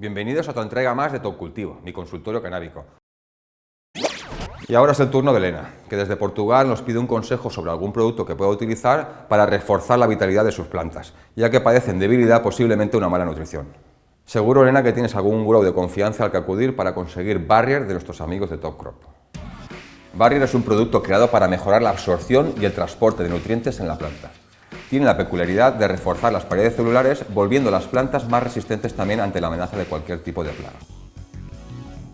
Bienvenidos a tu entrega más de Top Cultivo, mi consultorio canábico. Y ahora es el turno de Elena, que desde Portugal nos pide un consejo sobre algún producto que pueda utilizar para reforzar la vitalidad de sus plantas, ya que padecen debilidad, posiblemente una mala nutrición. Seguro, Elena, que tienes algún grow de confianza al que acudir para conseguir Barrier de nuestros amigos de Top Crop. Barrier es un producto creado para mejorar la absorción y el transporte de nutrientes en la planta. Tiene la peculiaridad de reforzar las paredes celulares, volviendo las plantas más resistentes también ante la amenaza de cualquier tipo de plaga.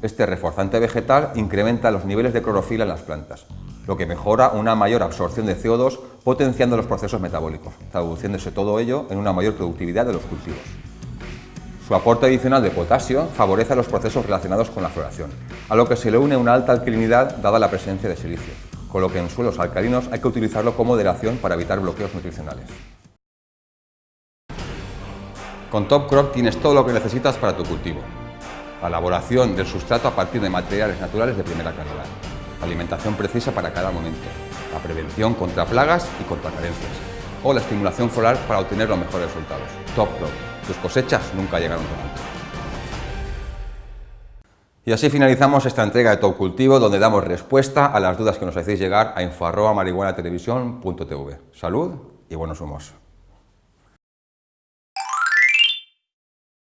Este reforzante vegetal incrementa los niveles de clorofila en las plantas, lo que mejora una mayor absorción de CO2, potenciando los procesos metabólicos, traduciéndose todo ello en una mayor productividad de los cultivos. Su aporte adicional de potasio favorece los procesos relacionados con la floración, a lo que se le une una alta alcalinidad dada la presencia de silicio, con lo que en suelos alcalinos hay que utilizarlo como moderación para evitar bloqueos nutricionales. Con Top Crop tienes todo lo que necesitas para tu cultivo. La elaboración del sustrato a partir de materiales naturales de primera calidad. Alimentación precisa para cada momento. La prevención contra plagas y contra carencias. O la estimulación floral para obtener los mejores resultados. Top Crop. Tus cosechas nunca llegaron tan alto. Y así finalizamos esta entrega de Top Cultivo, donde damos respuesta a las dudas que nos hacéis llegar a info.marihuanatelevisión.tv. Salud y buenos humos.